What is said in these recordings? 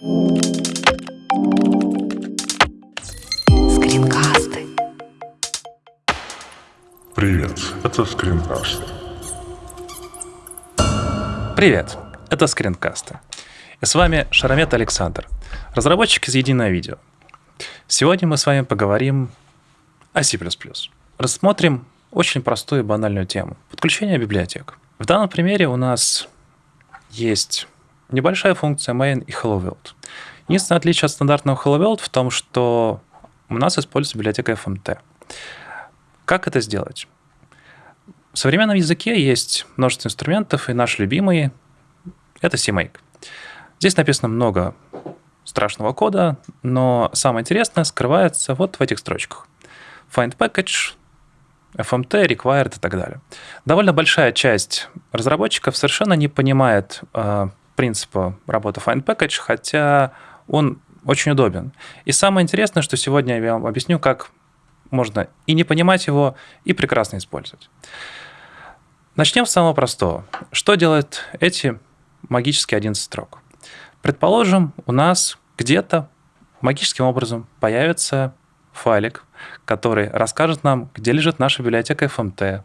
Скринкасты. Привет, это скринкаст. Привет, это скринкасты. И с вами Шаромет Александр, разработчик из Единое Видео. Сегодня мы с вами поговорим о C++. Рассмотрим очень простую и банальную тему – подключение библиотек. В данном примере у нас есть небольшая функция main и hello world. Единственное отличие от стандартного hello world в том, что у нас используется библиотека FMT. Как это сделать? В современном языке есть множество инструментов, и наш любимый — это CMake. Здесь написано много страшного кода, но самое интересное скрывается вот в этих строчках. Find package, FMT, required и так далее. Довольно большая часть разработчиков совершенно не понимает э, принципа работы Find Package, хотя он очень удобен. И самое интересное, что сегодня я вам объясню, как можно и не понимать его, и прекрасно использовать. Начнем с самого простого. Что делают эти магические 11 строк? Предположим, у нас где-то магическим образом появится файлик, который расскажет нам, где лежит наша библиотека FMT,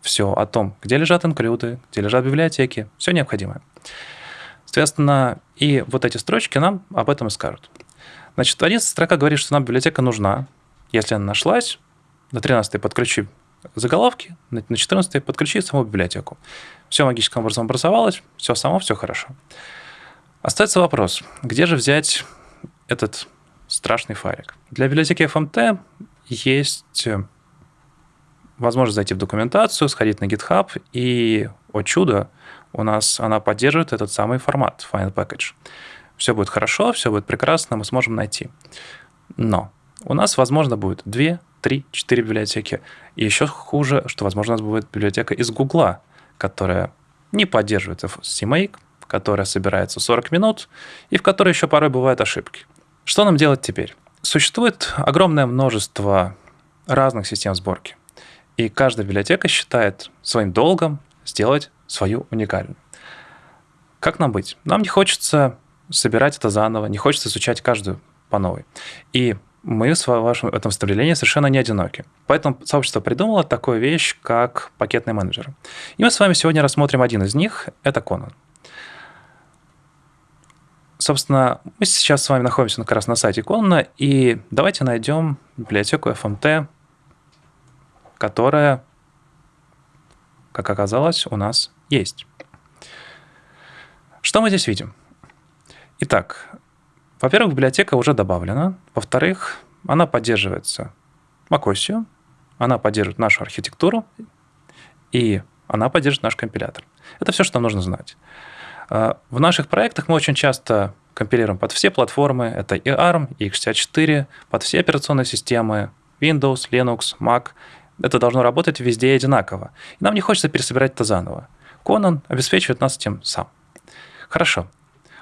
все о том, где лежат инклюды, где лежат библиотеки, все необходимое. Соответственно, и вот эти строчки нам об этом и скажут. Значит, 11 строка говорит, что нам библиотека нужна. Если она нашлась, на 13 подключи заголовки, на 14 подключи саму библиотеку. Все магическим образом образовалось, все само, все хорошо. Остается вопрос, где же взять этот страшный файлик? Для библиотеки FMT есть э, возможность зайти в документацию, сходить на GitHub, и, о чудо, у нас она поддерживает этот самый формат Final Package. Все будет хорошо, все будет прекрасно, мы сможем найти. Но у нас, возможно, будет 2, 3, 4 библиотеки. И еще хуже, что, возможно, у нас будет библиотека из Гугла, которая не поддерживает CMake, которая собирается 40 минут, и в которой еще порой бывают ошибки. Что нам делать теперь? Существует огромное множество разных систем сборки. И каждая библиотека считает своим долгом сделать свою уникальную. Как нам быть? Нам не хочется собирать это заново, не хочется изучать каждую по новой. И мы в вашем этом стремлении совершенно не одиноки. Поэтому сообщество придумало такую вещь, как пакетный менеджер. И мы с вами сегодня рассмотрим один из них, это Conan. Собственно, мы сейчас с вами находимся как раз на сайте Conan, и давайте найдем библиотеку FMT, которая, как оказалось, у нас есть. Что мы здесь видим? Итак, во-первых, библиотека уже добавлена. Во-вторых, она поддерживается macOS, она поддерживает нашу архитектуру, и она поддерживает наш компилятор. Это все, что нужно знать. А, в наших проектах мы очень часто компилируем под все платформы. Это и ARM, и x64, под все операционные системы, Windows, Linux, Mac. Это должно работать везде одинаково. И нам не хочется пересобирать это заново. Conan обеспечивает нас этим сам. Хорошо.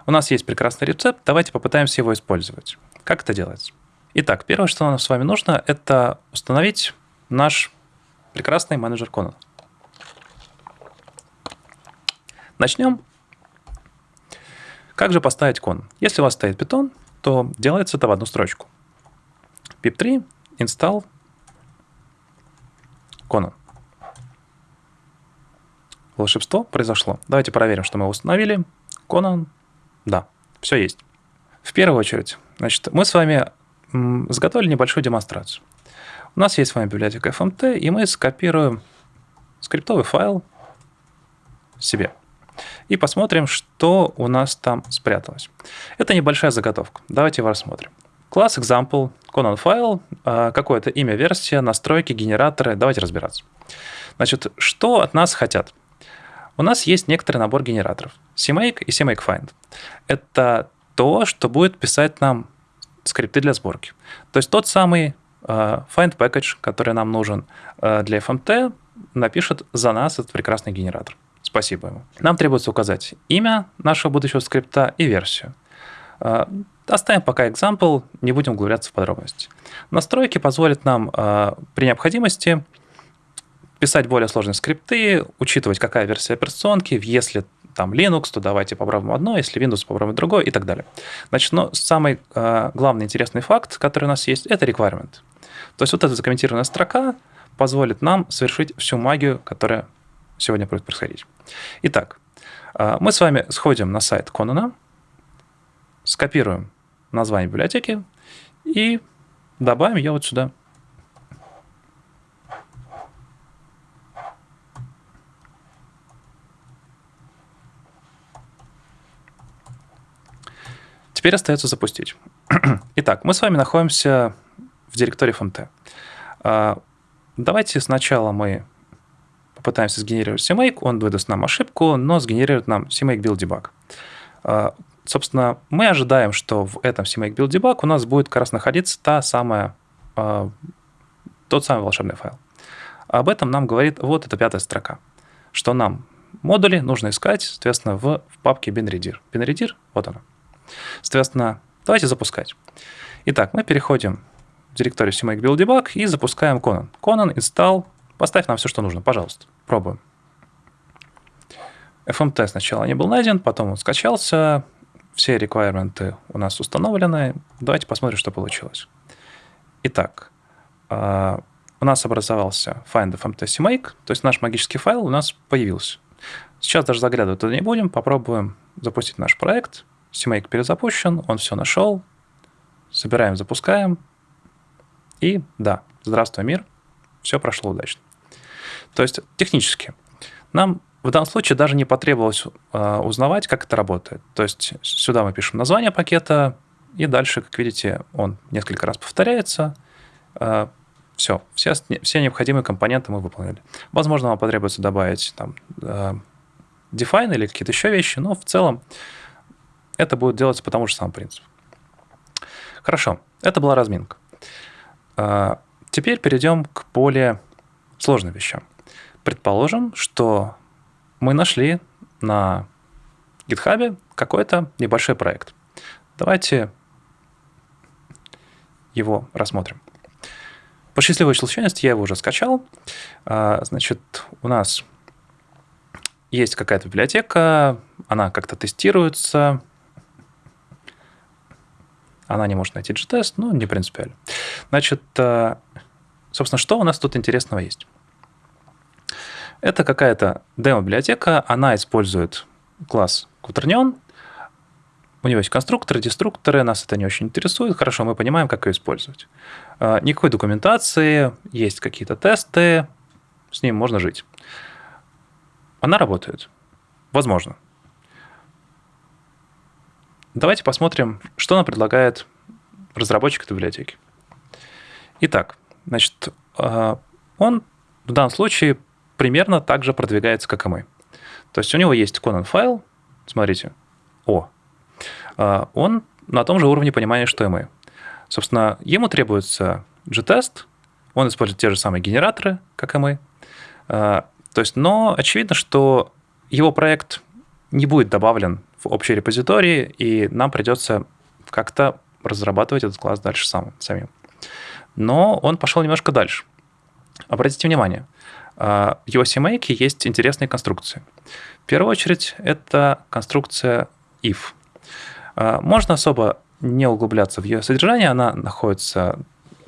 У нас есть прекрасный рецепт, давайте попытаемся его использовать. Как это делать? Итак, первое, что нам с вами нужно, это установить наш прекрасный менеджер Conan. Начнем. Как же поставить кон? Если у вас стоит Python, то делается это в одну строчку. pip3 install Conan волшебство произошло. Давайте проверим, что мы установили. Conan, да, все есть. В первую очередь, значит, мы с вами заготовили небольшую демонстрацию. У нас есть с вами библиотека FMT, и мы скопируем скриптовый файл себе. И посмотрим, что у нас там спряталось. Это небольшая заготовка. Давайте его рассмотрим. Класс example, Conan файл, а, какое-то имя, версия, настройки, генераторы. Давайте разбираться. Значит, что от нас хотят? У нас есть некоторый набор генераторов. CMake и CMake Find. Это то, что будет писать нам скрипты для сборки. То есть тот самый uh, find package, который нам нужен uh, для FMT, напишет за нас этот прекрасный генератор. Спасибо ему. Нам требуется указать имя нашего будущего скрипта и версию. Uh, оставим пока example, не будем углубляться в подробности. Настройки позволят нам при необходимости писать более сложные скрипты, учитывать, какая версия операционки, если там Linux, то давайте попробуем одно, если Windows, попробуем другое и так далее. Значит, но самый э, главный интересный факт, который у нас есть, это requirement. То есть вот эта закомментированная строка позволит нам совершить всю магию, которая сегодня будет происходить. Итак, э, мы с вами сходим на сайт Конана, скопируем название библиотеки и добавим ее вот сюда. Теперь остается запустить. Итак, мы с вами находимся в директории FMT. А, давайте сначала мы попытаемся сгенерировать CMake, он выдаст нам ошибку, но сгенерирует нам CMake Build Debug. А, собственно, мы ожидаем, что в этом CMake Build Debug у нас будет как раз находиться та самая, а, тот самый волшебный файл. Об этом нам говорит вот эта пятая строка, что нам модули нужно искать, соответственно, в, в папке binredir. binredir, вот она. Соответственно, давайте запускать. Итак, мы переходим в директорию CMake и запускаем Conan. Conan, install, поставь нам все, что нужно, пожалуйста. Пробуем. FMT сначала не был найден, потом он скачался, все реквайрменты у нас установлены. Давайте посмотрим, что получилось. Итак, а, у нас образовался find fmt CMake, то есть наш магический файл у нас появился. Сейчас даже заглядывать туда не будем, попробуем запустить наш проект. CMake перезапущен, он все нашел. Собираем, запускаем. И да, здравствуй, мир. Все прошло удачно. То есть технически нам в данном случае даже не потребовалось э, узнавать, как это работает. То есть сюда мы пишем название пакета, и дальше, как видите, он несколько раз повторяется. Э, все, все, все необходимые компоненты мы выполнили. Возможно, вам потребуется добавить там э, define или какие-то еще вещи, но в целом это будет делаться по тому же самому принципу. Хорошо, это была разминка. А, теперь перейдем к более сложным вещам. Предположим, что мы нашли на GitHub какой-то небольшой проект. Давайте его рассмотрим. По счастливой случайности я его уже скачал. А, значит, у нас есть какая-то библиотека, она как-то тестируется, она не может найти G-тест, но не принципиально. Значит, э, собственно, что у нас тут интересного есть? Это какая-то демо-библиотека, она использует класс Quaternion, у него есть конструкторы, деструкторы, нас это не очень интересует. Хорошо, мы понимаем, как ее использовать. Э, никакой документации, есть какие-то тесты, с ним можно жить. Она работает. Возможно. Давайте посмотрим, что нам предлагает разработчик этой библиотеки. Итак, значит, а, он в данном случае примерно так же продвигается, как и мы. То есть у него есть Conan файл, смотрите, О. А, он на том же уровне понимания, что и мы. Собственно, ему требуется G-тест, он использует те же самые генераторы, как и мы. А, то есть, но очевидно, что его проект не будет добавлен в общий репозиторий, и нам придется как-то разрабатывать этот класс дальше сам, самим. Но он пошел немножко дальше. Обратите внимание, а, в его CMake есть интересные конструкции. В первую очередь, это конструкция if. А, можно особо не углубляться в ее содержание, она находится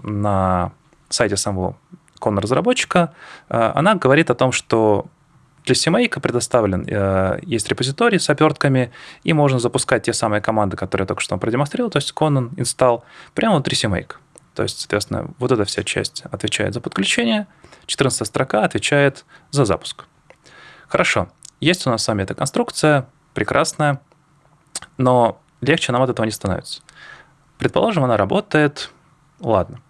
на сайте самого кон-разработчика. А, она говорит о том, что для CMake предоставлен, э, есть репозиторий с опертками, и можно запускать те самые команды, которые я только что продемонстрировал, то есть Conan, install, прямо внутри CMake. То есть, соответственно, вот эта вся часть отвечает за подключение, 14 строка отвечает за запуск. Хорошо, есть у нас с вами эта конструкция, прекрасная, но легче нам от этого не становится. Предположим, она работает, ладно.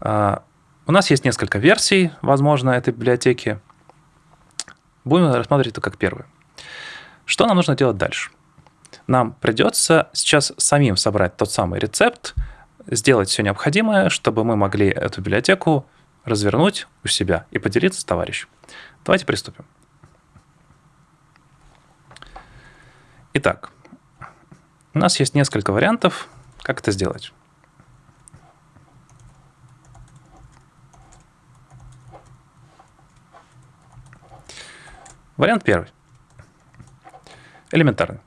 А, у нас есть несколько версий, возможно, этой библиотеки. Будем рассматривать это как первое. Что нам нужно делать дальше? Нам придется сейчас самим собрать тот самый рецепт, сделать все необходимое, чтобы мы могли эту библиотеку развернуть у себя и поделиться с товарищем. Давайте приступим. Итак, у нас есть несколько вариантов, как это сделать. Вариант первый. Элементарный.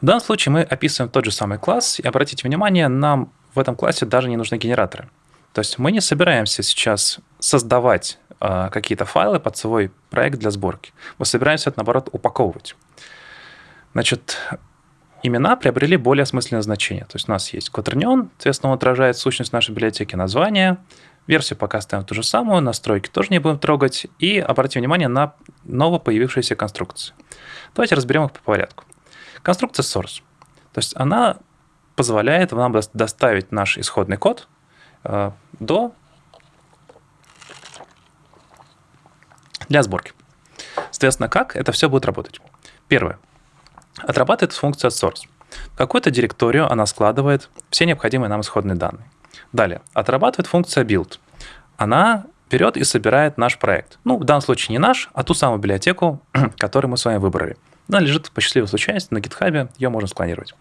В данном случае мы описываем тот же самый класс, и обратите внимание, нам в этом классе даже не нужны генераторы. То есть мы не собираемся сейчас создавать э, какие-то файлы под свой проект для сборки. Мы собираемся это, наоборот, упаковывать. Значит, имена приобрели более осмысленное значение. То есть у нас есть кватернион, соответственно, он отражает сущность нашей библиотеки, название, версию пока ставим ту же самую, настройки тоже не будем трогать, и обратите внимание на новопоявившиеся конструкции. Давайте разберем их по порядку. Конструкция source. То есть она позволяет нам доставить наш исходный код э, до для сборки. Соответственно, как это все будет работать? Первое. Отрабатывает функция source. В какую-то директорию она складывает все необходимые нам исходные данные. Далее. Отрабатывает функция build. Она берет и собирает наш проект. Ну, в данном случае не наш, а ту самую библиотеку, которую мы с вами выбрали. Она лежит по счастливой случайности на GitHub, ее можно склонировать.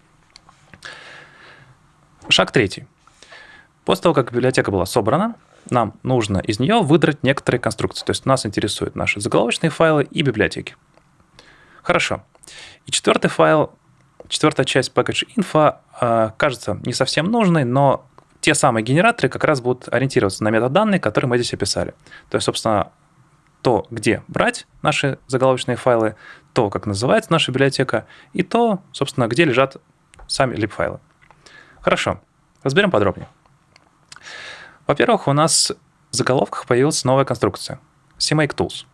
Шаг третий. После того, как библиотека была собрана, нам нужно из нее выдрать некоторые конструкции. То есть нас интересуют наши заголовочные файлы и библиотеки. Хорошо. И четвертый файл, четвертая часть package info э, кажется не совсем нужной, но те самые генераторы как раз будут ориентироваться на метаданные, которые мы здесь описали. То есть, собственно, то, где брать наши заголовочные файлы, то, как называется наша библиотека, и то, собственно, где лежат сами lib-файлы. Хорошо, разберем подробнее. Во-первых, у нас в заголовках появилась новая конструкция – CMake Tools.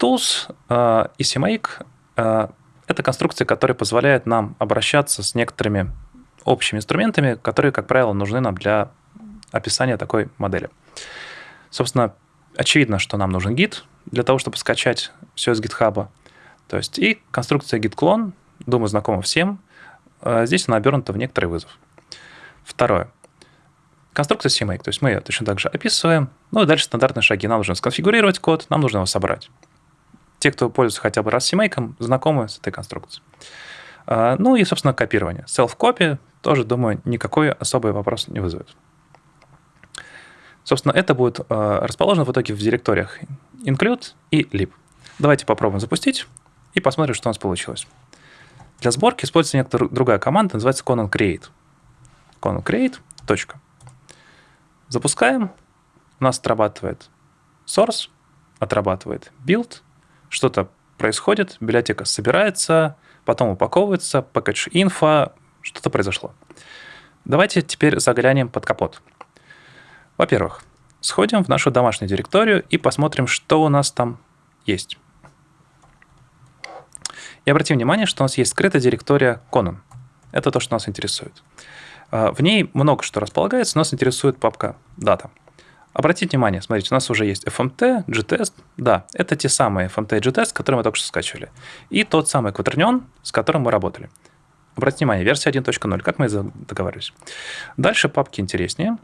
Tools э, и CMake э, – это конструкции, которые позволяют нам обращаться с некоторыми общими инструментами, которые, как правило, нужны нам для описания такой модели. Собственно, очевидно, что нам нужен гид для того, чтобы скачать все из GitHub. То есть и конструкция git-клон, думаю, знакома всем. А здесь она обернута в некоторый вызов. Второе. Конструкция CMake, то есть мы ее точно так же описываем. Ну и дальше стандартные шаги. Нам нужно сконфигурировать код, нам нужно его собрать. Те, кто пользуется хотя бы раз CMake, знакомы с этой конструкцией. А, ну и, собственно, копирование. Self-copy тоже, думаю, никакой особый вопрос не вызовет. Собственно, это будет а, расположено в итоге в директориях include и lib. Давайте попробуем запустить и посмотрим, что у нас получилось. Для сборки используется некоторая другая команда, называется conan create. conan create. Точка. Запускаем. У нас отрабатывает source, отрабатывает build, что-то происходит, библиотека собирается, потом упаковывается, package info, что-то произошло. Давайте теперь заглянем под капот. Во-первых, сходим в нашу домашнюю директорию и посмотрим, что у нас там есть. И обратим внимание, что у нас есть скрытая директория Conan. Это то, что нас интересует. А, в ней много что располагается, нас интересует папка Data. Обратите внимание, смотрите, у нас уже есть FMT, GTest. Да, это те самые FMT и GTest, которые мы только что скачивали. И тот самый Quaternion, с которым мы работали. Обратите внимание, версия 1.0, как мы договаривались. Дальше папки интереснее.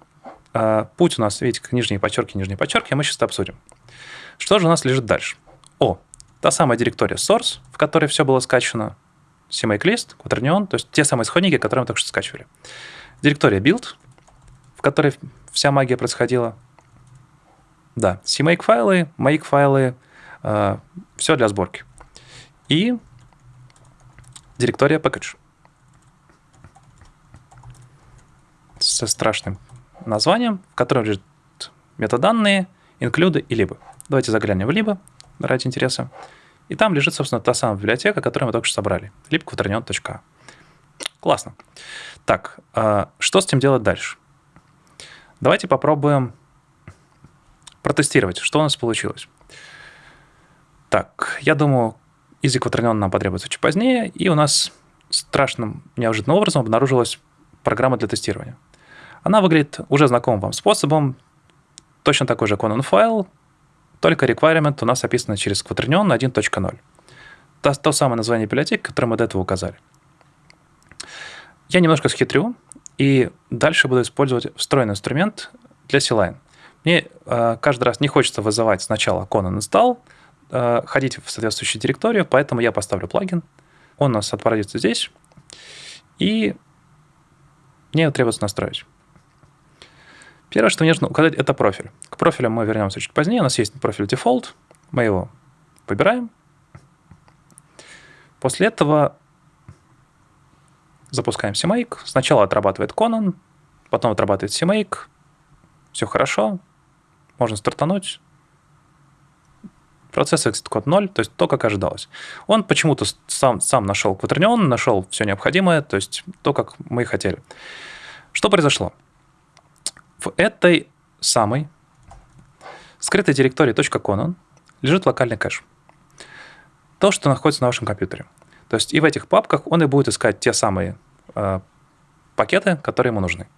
А, путь у нас, видите, нижние подчерки, нижние подчерки, а мы сейчас это обсудим. Что же у нас лежит дальше? О, та самая директория source, в которой все было скачано, CMake list, Quaternion, то есть те самые исходники, которые мы только что скачивали. Директория build, в которой вся магия происходила, да, CMake файлы, make файлы, э, все для сборки. И директория package. Со страшным названием, в котором лежит метаданные, инклюды и либо. Давайте заглянем в либо ради интереса. И там лежит, собственно, та самая библиотека, которую мы только что собрали. libquaternion.a. Классно. Так, э, что с этим делать дальше? Давайте попробуем протестировать, что у нас получилось. Так, я думаю, из Quaternion нам потребуется чуть позднее, и у нас страшным, неожиданным образом обнаружилась программа для тестирования. Она выглядит уже знакомым вам способом, точно такой же Conan файл, только requirement у нас описано через Quaternion 1.0. То, то самое название библиотеки, которое мы до этого указали. Я немножко схитрю, и дальше буду использовать встроенный инструмент для C-Line – мне э, каждый раз не хочется вызывать сначала Conan install, э, ходить в соответствующую директорию, поэтому я поставлю плагин. Он у нас отправится здесь, и мне его требуется настроить. Первое, что мне нужно указать, это профиль. К профилю мы вернемся чуть позднее. У нас есть профиль default, мы его выбираем. После этого запускаем CMake. Сначала отрабатывает Conan, потом отрабатывает CMake. Все хорошо. Можно стартануть. Процесс exit код 0, то есть то, как ожидалось. Он почему-то сам, сам нашел кватернион, нашел все необходимое, то есть то, как мы и хотели. Что произошло? В этой самой скрытой директории .conan лежит локальный кэш. То, что находится на вашем компьютере. То есть и в этих папках он и будет искать те самые э, пакеты, которые ему нужны.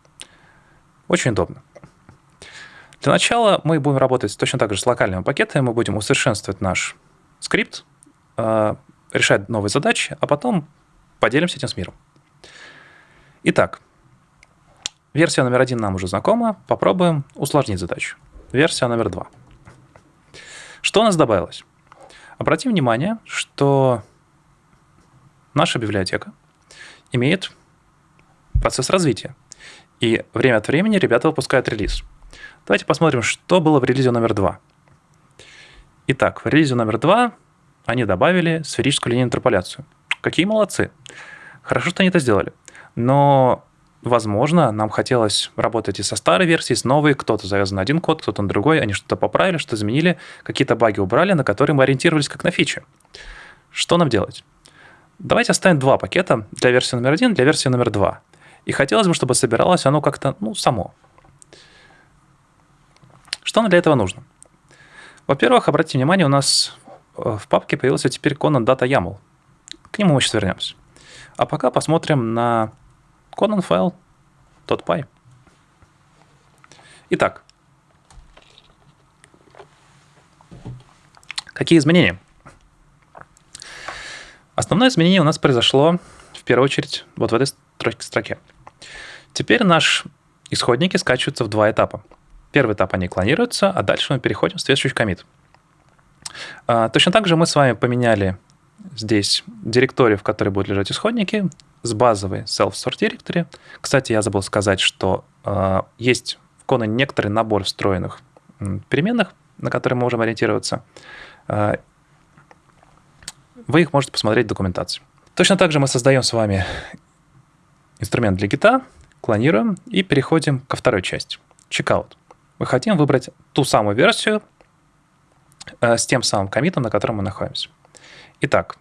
Очень удобно. Для начала мы будем работать точно так же с локальными пакетами, мы будем усовершенствовать наш скрипт, э, решать новые задачи, а потом поделимся этим с миром. Итак, версия номер один нам уже знакома, попробуем усложнить задачу. Версия номер два. Что у нас добавилось? Обратим внимание, что наша библиотека имеет процесс развития. И время от времени ребята выпускают релиз. Давайте посмотрим, что было в релизе номер два. Итак, в релизе номер два они добавили сферическую линейную интерполяцию. Какие молодцы. Хорошо, что они это сделали. Но, возможно, нам хотелось работать и со старой версией, с новой. Кто-то завязан на один код, кто-то на другой. Они что-то поправили, что изменили, какие-то баги убрали, на которые мы ориентировались как на фичи. Что нам делать? Давайте оставим два пакета для версии номер один, для версии номер два. И хотелось бы, чтобы собиралось оно как-то, ну, само. Что нам для этого нужно? Во-первых, обратите внимание, у нас э, в папке появился теперь Conan Data YAML. К нему мы сейчас вернемся. А пока посмотрим на Conan файл .py. Итак, какие изменения? Основное изменение у нас произошло в первую очередь вот в этой строке. Теперь наши исходники скачиваются в два этапа. Первый этап они клонируются, а дальше мы переходим в следующий комит. А, точно так же мы с вами поменяли здесь директорию, в которой будут лежать исходники, с базовой self-sort directory. Кстати, я забыл сказать, что э, есть в Kona некоторый набор встроенных переменных, на которые мы можем ориентироваться. Э, вы их можете посмотреть в документации. Точно так же мы создаем с вами инструмент для гита, клонируем и переходим ко второй части. Checkout мы хотим выбрать ту самую версию э, с тем самым комитом, на котором мы находимся. Итак,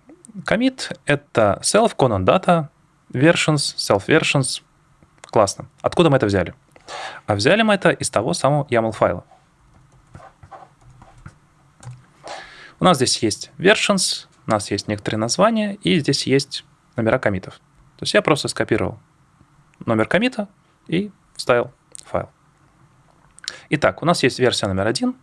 комит — это self, conan data, versions, self versions. Классно. Откуда мы это взяли? А взяли мы это из того самого YAML файла. У нас здесь есть versions, у нас есть некоторые названия, и здесь есть номера комитов. То есть я просто скопировал номер комита и вставил файл. Итак, у нас есть версия номер один,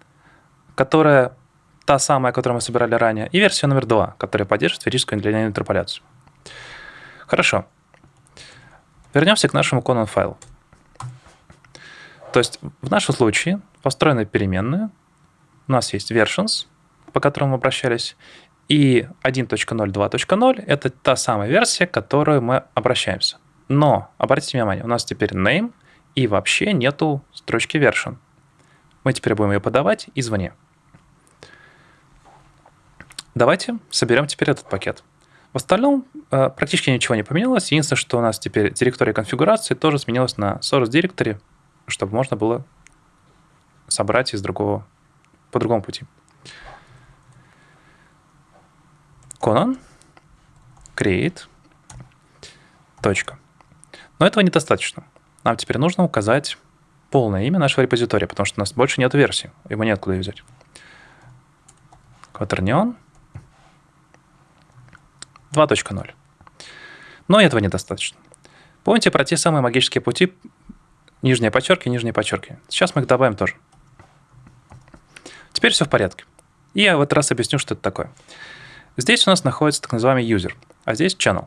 которая та самая, которую мы собирали ранее, и версия номер два, которая поддерживает линейную интерполяцию. Хорошо. Вернемся к нашему Conan файлу. То есть в нашем случае построена переменная. У нас есть versions, по которым мы обращались, и 1.0, это та самая версия, к которой мы обращаемся. Но, обратите внимание, у нас теперь name и вообще нету строчки version. Мы теперь будем ее подавать извне. Давайте соберем теперь этот пакет. В остальном э, практически ничего не поменялось. Единственное, что у нас теперь директория конфигурации тоже сменилась на source directory, чтобы можно было собрать из другого, по другому пути. Conan, create, точка. Но этого недостаточно. Нам теперь нужно указать полное имя нашего репозитория, потому что у нас больше нет версии, его неоткуда взять. Quaternion 2.0. Но этого недостаточно. Помните про те самые магические пути нижние подчерки, нижние подчерки. Сейчас мы их добавим тоже. Теперь все в порядке. И я в этот раз объясню, что это такое. Здесь у нас находится так называемый user, а здесь channel.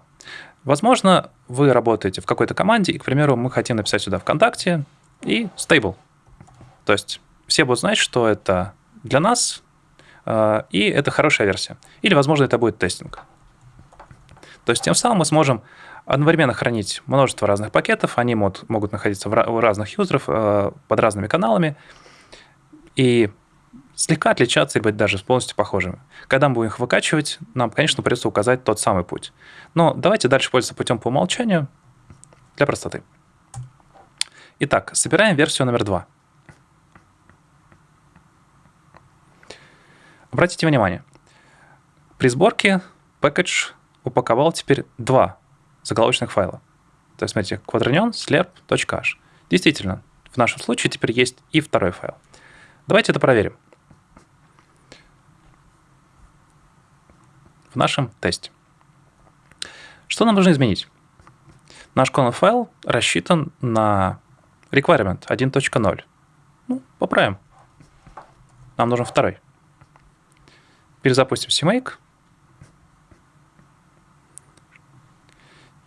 Возможно, вы работаете в какой-то команде, и, к примеру, мы хотим написать сюда ВКонтакте и stable. То есть все будут знать, что это для нас, э, и это хорошая версия. Или, возможно, это будет тестинг. То есть тем самым мы сможем одновременно хранить множество разных пакетов, они могут, могут находиться у разных юзеров э, под разными каналами, и слегка отличаться или быть даже полностью похожими. Когда мы будем их выкачивать, нам, конечно, придется указать тот самый путь. Но давайте дальше пользоваться путем по умолчанию для простоты. Итак, собираем версию номер два. Обратите внимание, при сборке package упаковал теперь два заголовочных файла. То есть, смотрите, quaternion slurp.h. Действительно, в нашем случае теперь есть и второй файл. Давайте это проверим. В нашем тесте. Что нам нужно изменить? Наш common файл рассчитан на requirement 1.0. Ну, поправим. Нам нужен второй. Перезапустим CMake.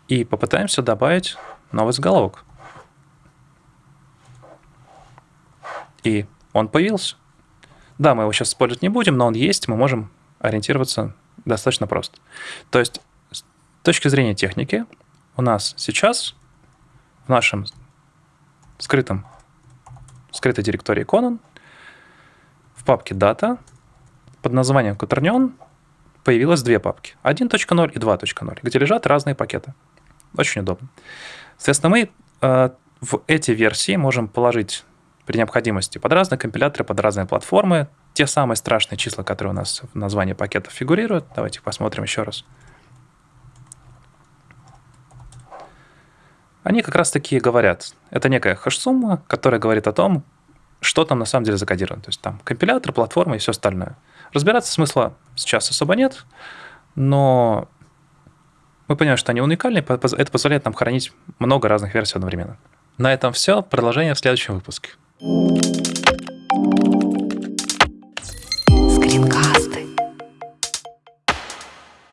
И попытаемся добавить новый заголовок. И он появился. Да, мы его сейчас использовать не будем, но он есть, мы можем ориентироваться достаточно просто. То есть, с точки зрения техники, у нас сейчас в нашем скрытом, скрытой директории Conan в папке Data под названием Quaternion появилось две папки. 1.0 и 2.0, где лежат разные пакеты. Очень удобно. Соответственно, мы э, в эти версии можем положить при необходимости под разные компиляторы, под разные платформы те самые страшные числа, которые у нас в названии пакетов фигурируют. Давайте посмотрим еще раз. Они как раз таки говорят. Это некая хэш-сумма, которая говорит о том, что там на самом деле закодировано. То есть там компилятор, платформа и все остальное. Разбираться смысла сейчас особо нет, но мы понимаем, что они уникальны, это позволяет нам хранить много разных версий одновременно. На этом все. Продолжение в следующем выпуске.